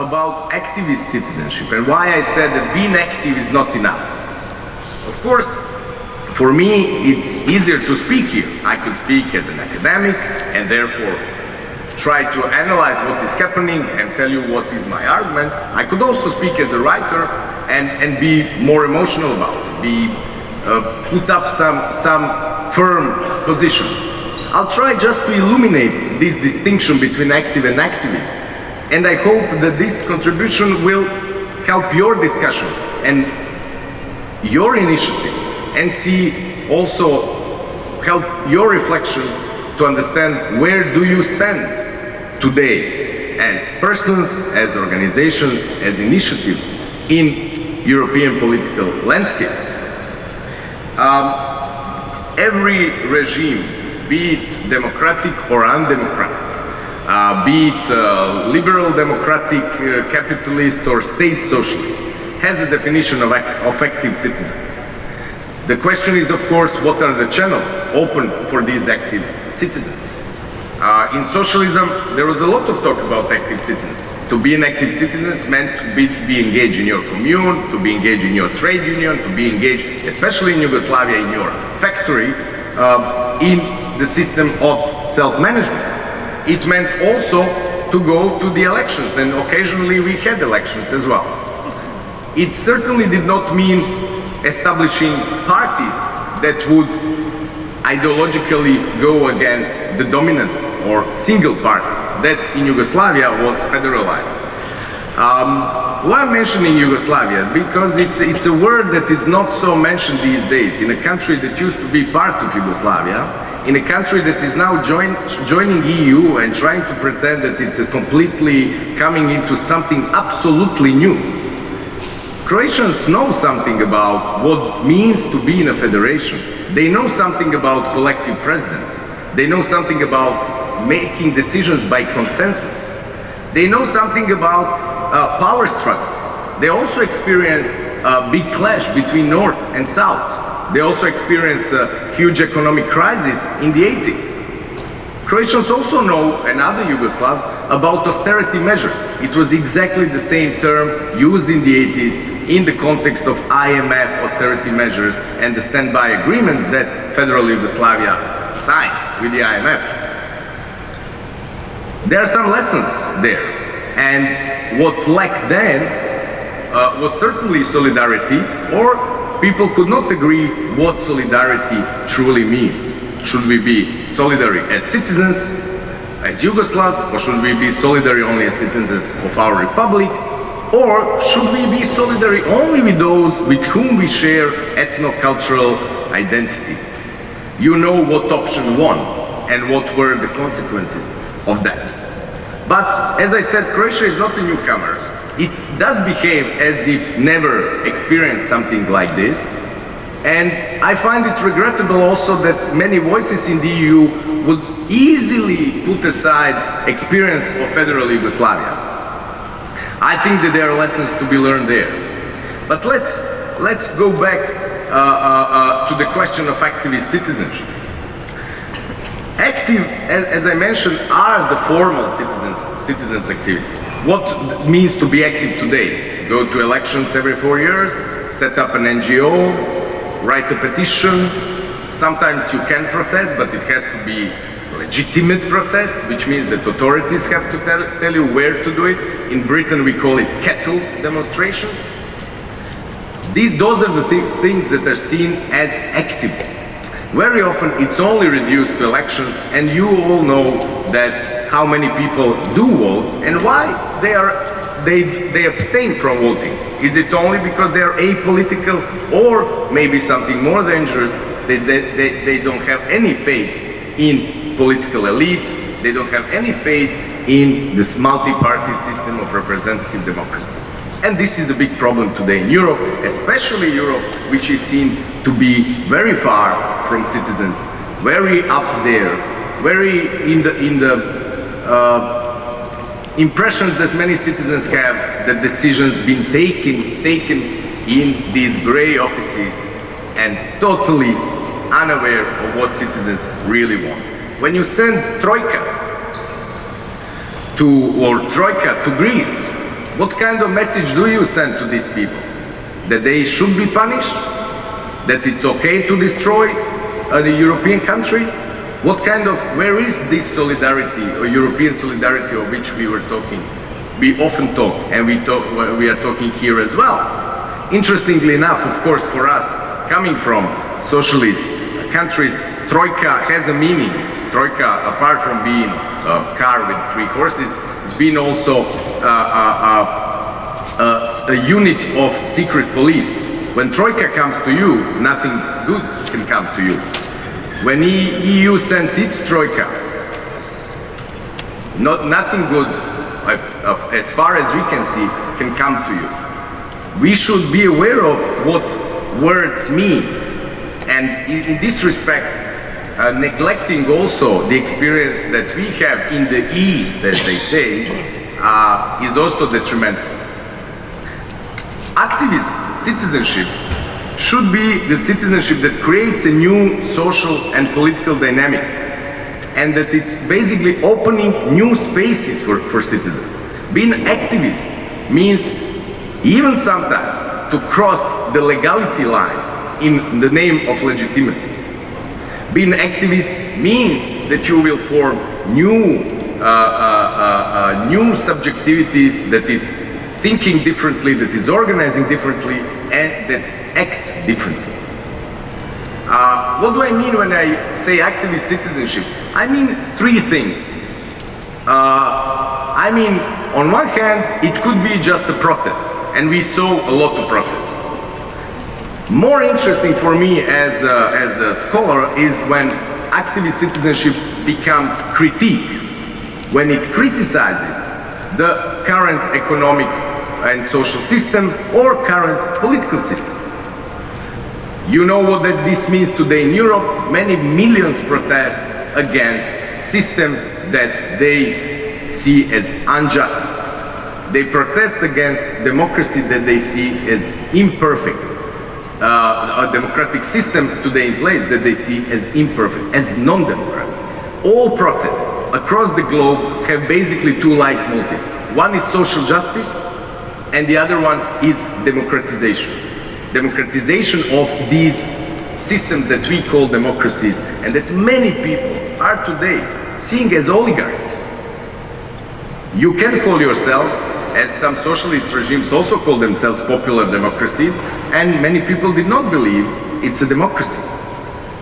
about, activist citizenship and why I said that being active is not enough. Of course, for me, it's easier to speak here. I could speak as an academic and therefore try to analyze what is happening and tell you what is my argument. I could also speak as a writer and, and be more emotional about it, be, uh, put up some, some firm positions. I'll try just to illuminate this distinction between active and activist. And I hope that this contribution will help your discussions and your initiative and see also help your reflection to understand where do you stand today as persons, as organizations, as initiatives in European political landscape. Um, every regime, be it democratic or undemocratic, uh, be it uh, liberal democratic, uh, capitalist or state socialist, has a definition of, active citizen. The question is, of course, what are the channels open for these active citizens? Uh, in socialism, there was a lot of talk about active citizens. To be an active citizen meant to be, be, engaged in your commune, to be engaged in your trade union, to be engaged, especially in Yugoslavia, in your factory, uh, in the system of self-management. It meant also to go to the elections, and occasionally we had elections as well. It certainly did not mean establishing parties that would ideologically go against the dominant or single party that in Yugoslavia was federalized. Um, why I'm mentioning Yugoslavia? Because it's, it's a word that is not so mentioned these days in a country that used to be part of Yugoslavia, in a country that is now join, joining EU and trying to pretend that it's completely coming into something absolutely new. Croatians know something about what means to be in a federation. They know something about collective presidents. They know something about making decisions by consensus. They know something about uh, power struggles. They also experienced a big clash between North and South. They also experienced a huge economic crisis in the 80s. Croatians also know, and other Yugoslavs, about austerity measures. It was exactly the same term used in the 80s in the context of IMF austerity measures and the standby agreements that federal Yugoslavia signed with the IMF. There are some lessons there. And what lacked then uh, was certainly solidarity, or people could not agree what solidarity truly means. Should we be solidary as citizens, as Yugoslavs, or should we be solidary only as citizens of our republic? Or should we be solidary only with those with whom we share ethno-cultural identity? You know what option won and what were the consequences of that. But as I said, Croatia is not a newcomer. It does behave as if never experienced something like this, and I find it regrettable also that many voices in the EU would easily put aside experience of federal Yugoslavia. I think that there are lessons to be learned there. But let's, let's go back uh, uh, uh, to the question of activist citizenship. Active, as, I mentioned, are the formal citizens, citizens activities. What means to be active today? Go to elections every four years, set up an NGO, write a petition. Sometimes you can protest, but it has to be legitimate protest, which means that authorities have to tell, tell you where to do it. In Britain, we call it cattle demonstrations. These, those are the things, things that are seen as active. Very often, it's only reduced to elections, and you all know that how many people do vote and why they are they, they abstain from voting? Is it only because they are apolitical or maybe something more dangerous, they, they, they, they don't have any faith in political elites, they don't have any faith in this multi-party system of representative democracy. And this is a big problem today in Europe, especially Europe, which is seen to be very far from citizens, very up there, very in the, in the uh, impressions that many citizens have that decisions being taken, taken in these gray offices and totally unaware of what citizens really want. When you send troikas to, or Troika to Greece, what kind of message do you send to these people? That they should be punished? That it's okay to destroy a European country? What kind of, where is this solidarity or European solidarity of which we were talking? We often talk and we, talk, we are talking here as well. Interestingly enough, of course, for us, coming from socialist countries, Troika has a meaning. Troika, apart from being a car with three horses, has been also uh, uh, uh, a unit of secret police. When Troika comes to you, nothing good can come to you. When EU sends its troika, not, nothing good, as far as we can see, can come to you. We should be aware of what words mean. And in this respect, uh, neglecting also the experience that we have in the East, as they say, uh, is also detrimental. Activist citizenship should be the citizenship that creates a new social and political dynamic and that it's basically opening new spaces for, for citizens. Being activist means even sometimes to cross the legality line in the name of legitimacy. Being an activist means that you will form new, uh, uh, uh, uh new subjectivities that is thinking differently, that is organizing differently, and that acts differently. Uh, what do I mean when I say activist citizenship? I mean three things. Uh, I mean, on one hand, it could be just a protest, and we saw a lot of protests. More interesting for me as a, as a scholar is when activist citizenship becomes critique, when it criticizes the current economic and social system or current political system. You know what that this means today in Europe? Many millions protest against system that they see as unjust. They protest against democracy that they see as imperfect. Uh, a democratic system today in place that they see as imperfect, as non-democratic. All protests across the globe have basically two leitmotifs. One is social justice, and the other one is democratization. Democratization of these systems that we call democracies and that many people are today seeing as oligarchies. You can call yourself, as some socialist regimes also call themselves popular democracies, and many people did not believe it's a democracy.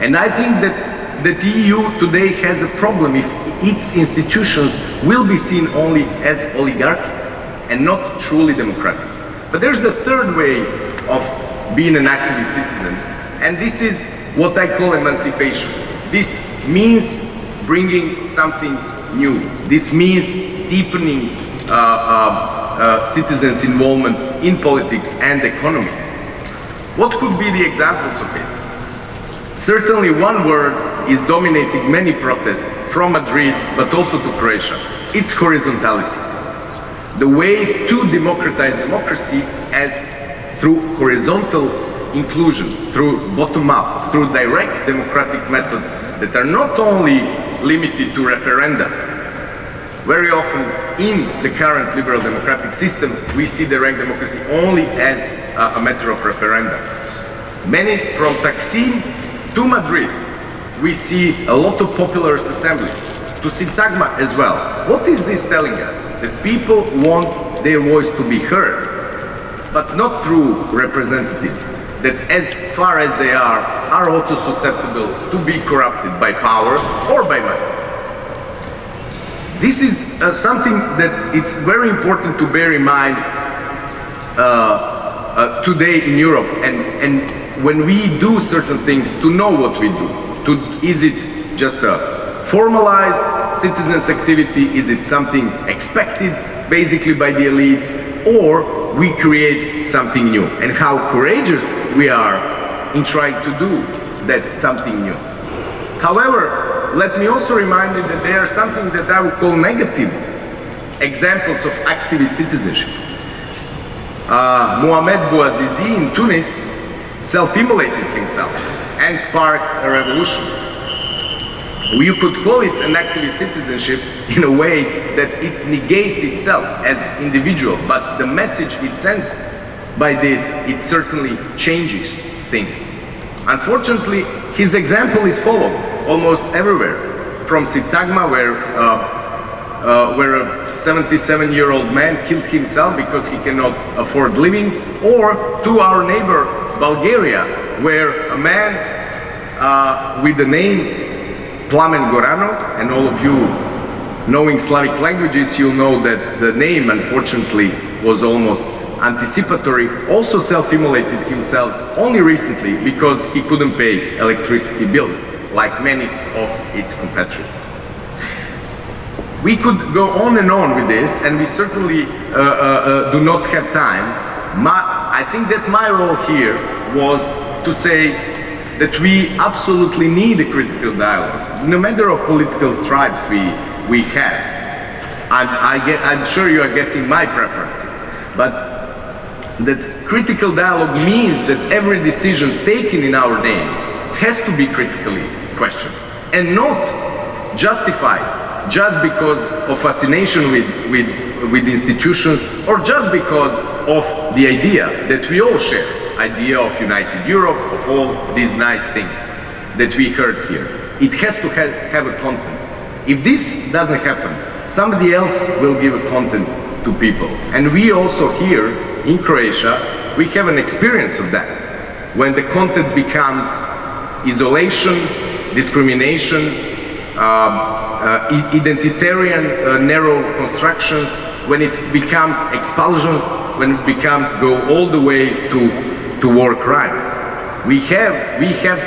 And I think that the EU today has a problem if its institutions will be seen only as oligarchic and not truly democratic. But there's the third way of being an activist citizen, and this is what I call emancipation. This means bringing something new. This means deepening uh, uh, uh, citizens' involvement in politics and economy. What could be the examples of it? Certainly one word is dominating many protests from Madrid, but also to Croatia. It's horizontality the way to democratize democracy as through horizontal inclusion, through bottom-up, through direct democratic methods that are not only limited to referenda. Very often in the current liberal democratic system, we see the direct democracy only as a, matter of referenda. Many from Taksim to Madrid, we see a lot of popular assemblies, to Syntagma as well. What is this telling us? That people want their voice to be heard, but not through representatives, that as far as they are, are also susceptible to be corrupted by power or by money. This is uh, something that it's very important to bear in mind uh, uh, today in Europe and, and when we do certain things to know what we do. To, is it just a formalized citizens activity? Is it something expected basically by the elites? Or we create something new? And how courageous we are in trying to do that something new. However, let me also remind you that there are something that I would call negative examples of activist citizenship. Uh, Mohamed Bouazizi in Tunis self-immolated himself and sparked a revolution. you could call it an activist citizenship in a way that it negates itself as individual, but the message it sends by this, it certainly changes things. Unfortunately, his example is followed almost everywhere, from Syntagma, where uh, uh, where a 77-year-old man killed himself because he cannot afford living, or to our neighbor Bulgaria, where a man uh, with the name Plamen Goranov, and all of you knowing Slavic languages, you'll know that the name, unfortunately, was almost anticipatory, also self-immolated himself only recently because he couldn't pay electricity bills, like many of its compatriots. We could go on and on with this, and we certainly uh, uh, uh, do not have time. My, I think that my role here was to say that we absolutely need a critical dialogue, no matter of political stripes we, we have. I'm, I get, I'm sure you are guessing my preferences, but that critical dialogue means that every decision taken in our name has to be critically questioned and not justified just because of fascination with, with, with institutions or just because of the idea that we all share idea of united Europe, of all these nice things that we heard here. It has to ha have a content. If this doesn't happen, somebody else will give a content to people. And we also here in Croatia, we have an experience of that. When the content becomes isolation, discrimination, uh, uh, identitarian uh, narrow constructions, when it becomes expulsions, when it becomes go all the way to to war crimes. We have, we have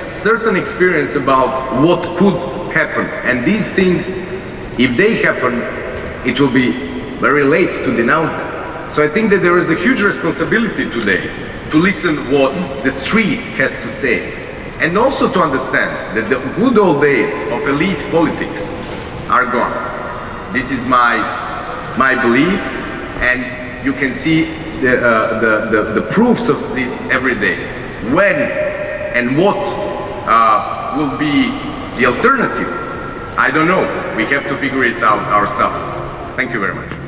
certain experience about what could happen. And these things, if they happen, it will be very late to denounce them. So I think that there is a huge responsibility today to listen what the street has to say. And also to understand that the good old days of elite politics are gone. This is my, my belief and you can see the, uh, the, the, the, proofs of this every day. When and what uh, will be the alternative? I don't know. We have to figure it out ourselves. Thank you very much.